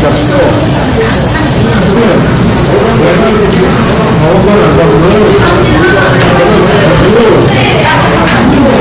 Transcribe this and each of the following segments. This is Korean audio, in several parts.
잡고 외국인 가운데 안 잡고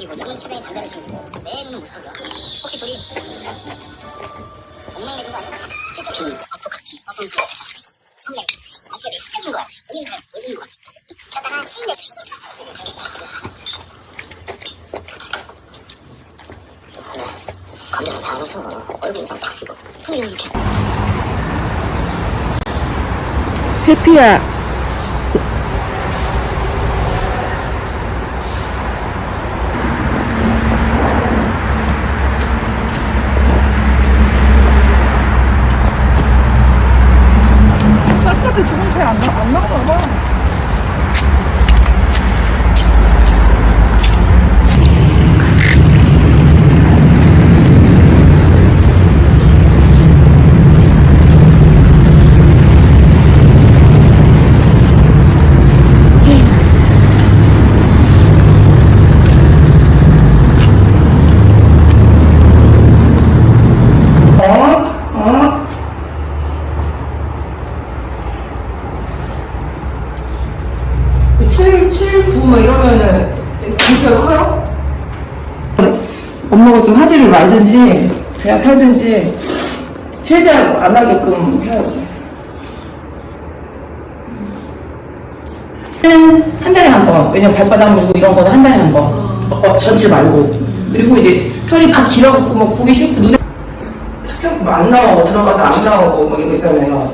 챙기고 지금은 최대에 담배를 챙기고 내 눈은 못 속여 혹시 둘이 동맹내준 거 아니야? 실적인 어떡하지 써선 사이 대쳤어? 성격이 어떻게 되게 실적인 거야. 본인이 잘 보여주는 거 같아 그러다가 시인들 감정을 왜안 웃어 얼굴 인상 딱 쓰고. 분위기 이렇게. 해피야. 말든지 그냥 살든지 최대한 안 하게끔 해야지. 한, 한 달에 한 번. 왜냐면 발바닥 물고 이런 거는 한 달에 한 번. 어, 전체 말고. 그리고 이제 털이 막 길어갖고 막 보기 싫고 눈에 안 나오고 들어가서 안 나오고 막 이거 있잖아요.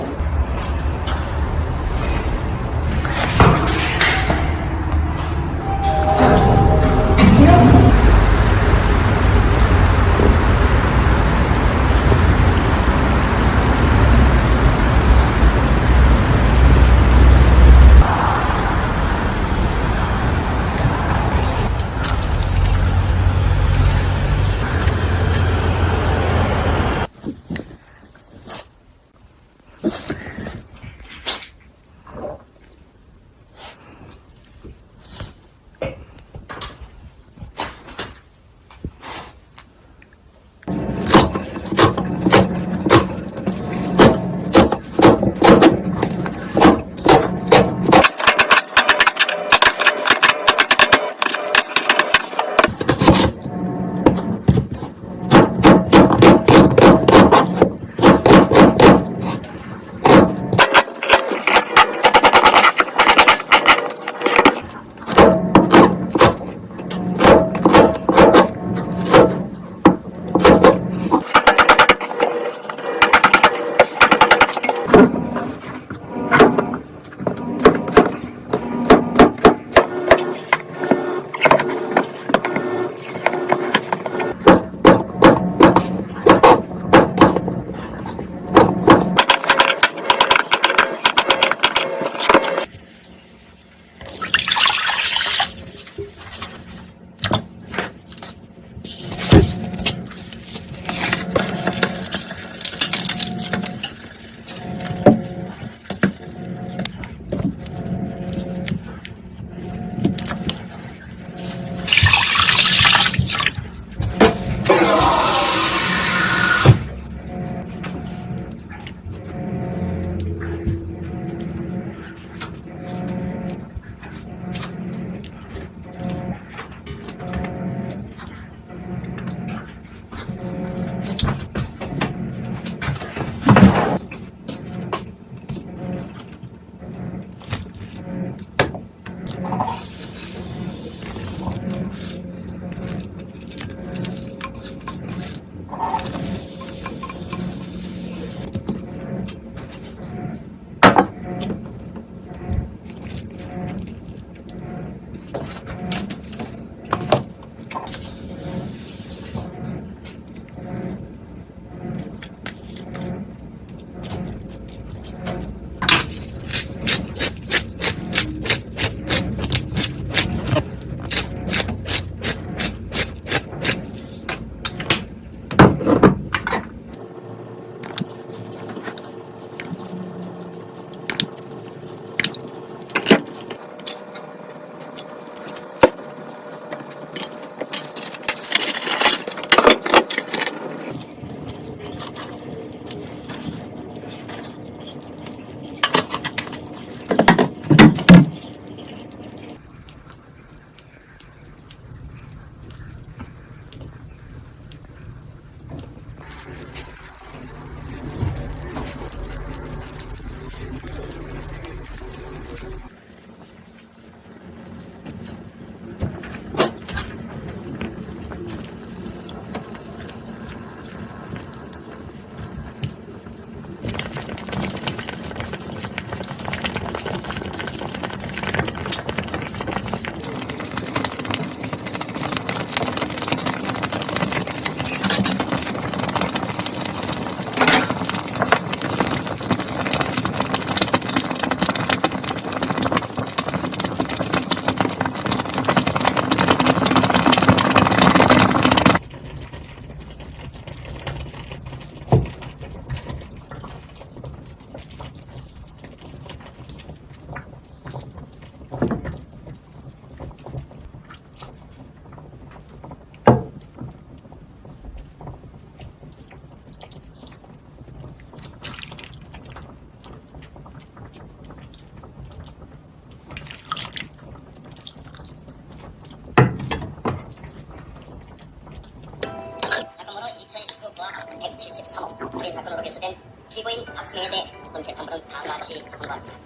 피고인 박수영에 대해 본 재판부는 다음과 같이 선고합니다.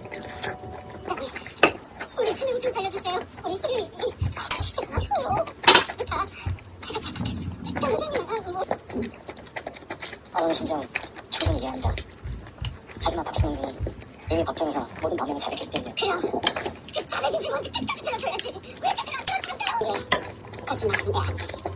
우리 수명이 좀 살려주세요. 우리 수명이 살려주지 않았어요. 저부터 제가 잘못했어. 선생님은 뭐. 어머니 심정은 충분히 이해합니다. 하지만 박수영 군은 이미 법정에서 모든 범행을 자백했기 때문에 그럼 그 자백인지 뭔지 끝까지 들어줘야지. 왜 자백을 안 들어준대요? 예, 게 아니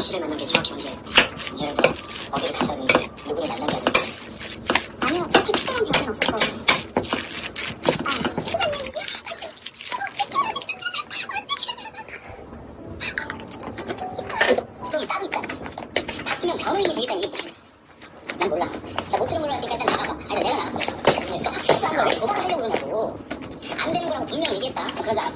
씨를 만난 게 정확히 언제? 예를 들어 어디를 갔다든지 누구를 만난다든지. 아니요, 딱히 특별한 대화는 없었어요. 아, 변호인이 되겠다 이게 무슨? 난 몰라. 나 못 들은 걸로 하니까 일단 나가봐. 아니 내가 나갈게. 또 확실히 싼 거왜 고발을 하려고 그러냐고. 안 되는 거라고 분명히 얘기했다. 그러자